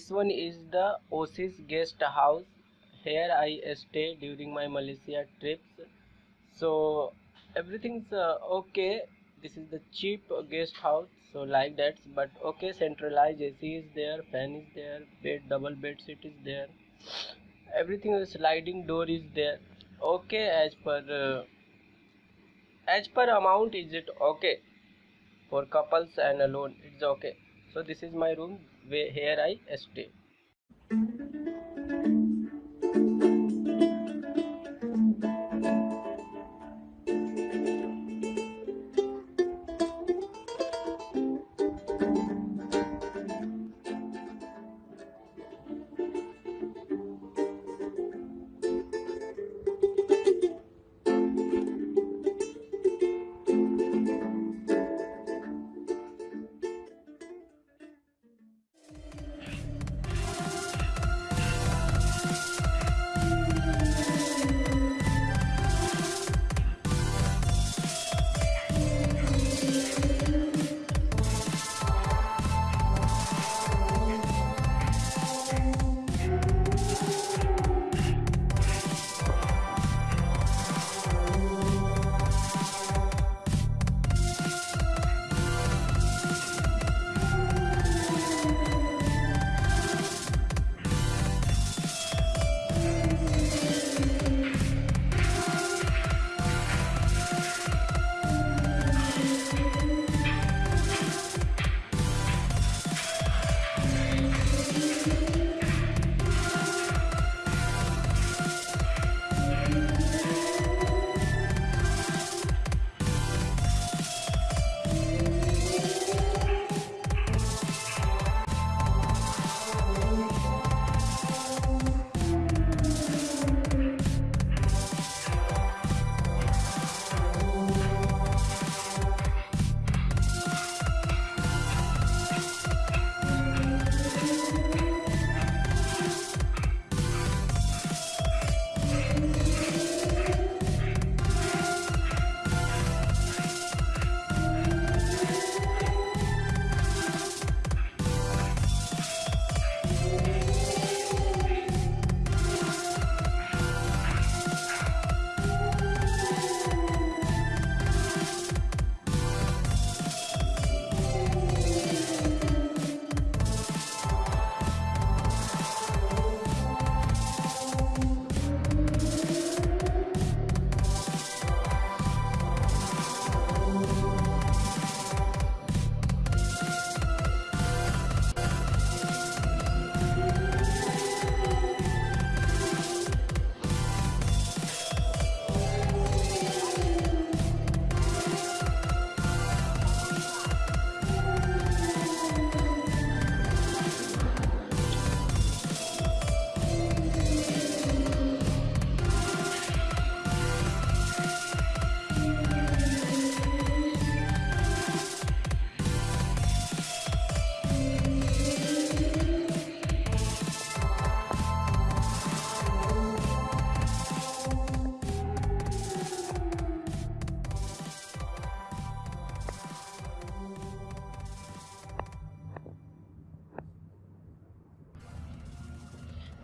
this one is the Oasis guest house. Here I stay during my Malaysia trips. So everything's uh, okay. This is the cheap guest house so like that. But okay centralized AC is there fan is there bed double bed sheet is there. Everything is sliding door is there. Okay as per uh, as per amount is it okay? For couples and alone it's okay. So this is my room where here I stay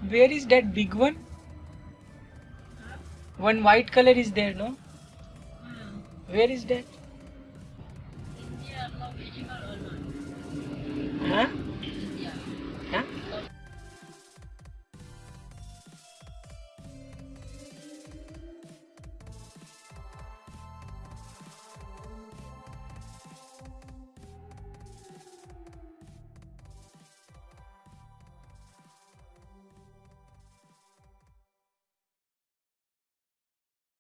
Where is that big one? One white color is there, no? Where is that?